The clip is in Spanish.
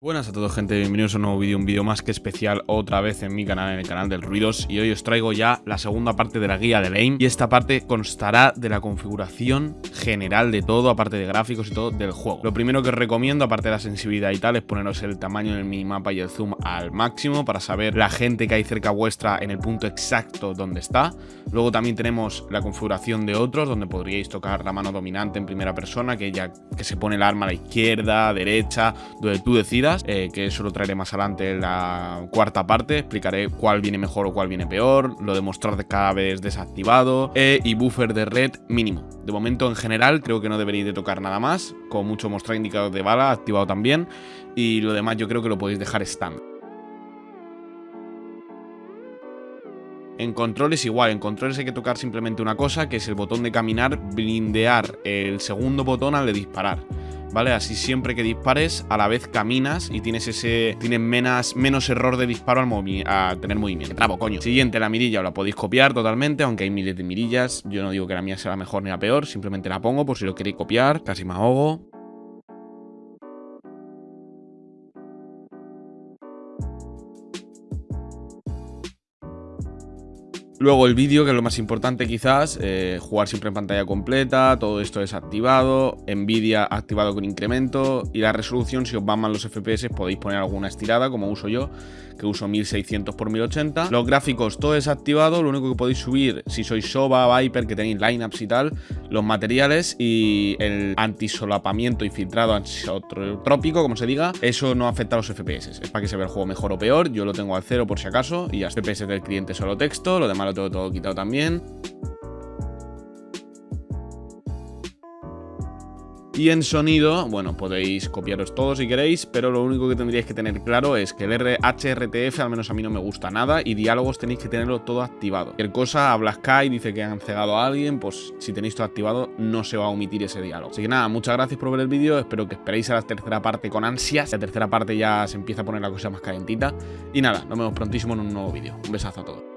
Buenas a todos gente, bienvenidos a un nuevo vídeo, un vídeo más que especial otra vez en mi canal, en el canal del Ruidos y hoy os traigo ya la segunda parte de la guía del AIM y esta parte constará de la configuración general de todo, aparte de gráficos y todo del juego. Lo primero que os recomiendo, aparte de la sensibilidad y tal, es poneros el tamaño del minimapa y el zoom al máximo para saber la gente que hay cerca vuestra en el punto exacto donde está. Luego también tenemos la configuración de otros, donde podríais tocar la mano dominante en primera persona, que ya que se pone el arma a la izquierda, derecha, donde tú decidas eh, que eso lo traeré más adelante en la cuarta parte. Explicaré cuál viene mejor o cuál viene peor, lo de mostrar cada vez desactivado e, y buffer de red mínimo. De momento, en general, creo que no deberéis de tocar nada más, con mucho mostrar indicador de bala activado también, y lo demás yo creo que lo podéis dejar stand. En controles igual, en controles hay que tocar simplemente una cosa, que es el botón de caminar, blindear el segundo botón al de disparar. ¿Vale? Así siempre que dispares, a la vez caminas y tienes ese tienes menos, menos error de disparo al a tener movimiento. Trabo, coño. Siguiente, la mirilla, la podéis copiar totalmente, aunque hay miles de mirillas. Yo no digo que la mía sea la mejor ni la peor, simplemente la pongo por si lo queréis copiar. Casi me ahogo. Luego el vídeo, que es lo más importante quizás, eh, jugar siempre en pantalla completa, todo esto desactivado, Nvidia activado con incremento y la resolución, si os van mal los FPS podéis poner alguna estirada como uso yo, que uso 1600 x 1080. Los gráficos todo desactivado, lo único que podéis subir si sois Soba, Viper, que tenéis lineups y tal, los materiales y el antisolapamiento y filtrado antisotrópico, como se diga, eso no afecta a los FPS, es para que se vea el juego mejor o peor, yo lo tengo al cero por si acaso y a FPS del cliente solo texto, lo demás lo tengo todo quitado también. Y en sonido, bueno, podéis copiaros todo si queréis, pero lo único que tendríais que tener claro es que el HRTF al menos a mí no me gusta nada y diálogos tenéis que tenerlo todo activado. Cualquier cosa, habla Sky, dice que han cegado a alguien, pues si tenéis todo activado no se va a omitir ese diálogo. Así que nada, muchas gracias por ver el vídeo, espero que esperéis a la tercera parte con ansias. La tercera parte ya se empieza a poner la cosa más calentita. Y nada, nos vemos prontísimo en un nuevo vídeo. Un besazo a todos.